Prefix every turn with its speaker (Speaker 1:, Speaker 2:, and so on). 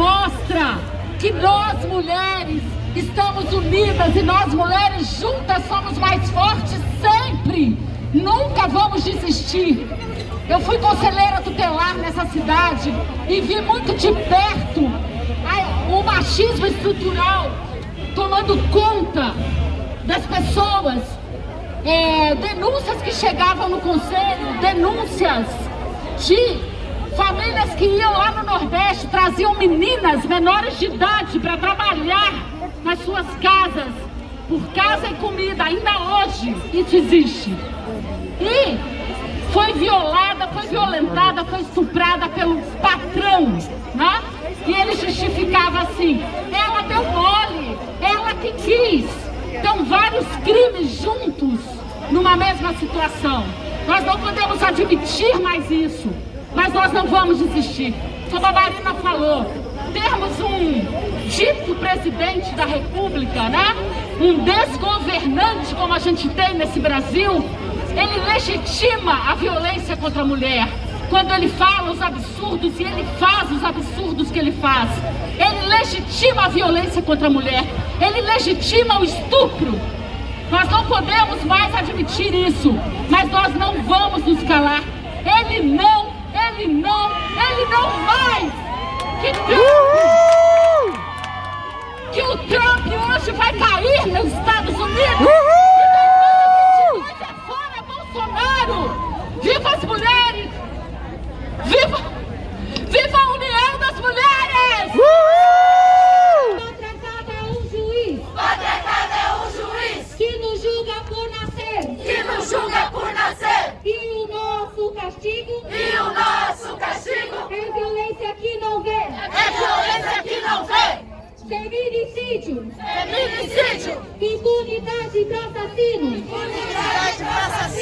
Speaker 1: mostra que nós mulheres estamos unidas e nós mulheres juntas somos mais fortes sempre. Nunca vamos desistir. Eu fui conselheira tutelar nessa cidade e vi muito de perto o machismo estrutural tomando conta das pessoas. É, denúncias que chegavam no conselho, denúncias de famílias que iam lá no Nordeste, traziam meninas menores de idade para trabalhar nas suas casas, por casa e comida, ainda hoje isso existe. E foi violada, foi violentada, foi estuprada pelo patrão, né? E ele justificava assim, ela deu mole, ela que quis. Então vários crimes juntos numa mesma situação. Nós não podemos admitir mais isso, mas nós não vamos desistir. Como a Marina falou, termos um dito presidente da república, né? Um desgovernante como a gente tem nesse Brasil, ele legitima a violência contra a mulher. Quando ele fala os absurdos e ele faz os absurdos que ele faz. Ele legitima a violência contra a mulher. Ele legitima o estupro. Não podemos mais admitir isso. Mas nós não vamos nos calar. Ele não, ele não, ele não mais. Que Trump, que o Trump hoje vai cair nos Estados Unidos. Uhul! Viva as mulheres! Viva! Viva a união das mulheres!
Speaker 2: Uhul! Maltratada é um juiz!
Speaker 3: Maltratada é um juiz!
Speaker 2: Que nos julga por nascer!
Speaker 3: Que nos julga por nascer!
Speaker 2: E o nosso castigo!
Speaker 3: E o nosso castigo!
Speaker 2: É violência que não vê!
Speaker 3: É violência que não vê!
Speaker 2: Feminicídio!
Speaker 3: Feminicídio!
Speaker 2: Impunidade para assassinos!
Speaker 3: Impunidade para assassinos!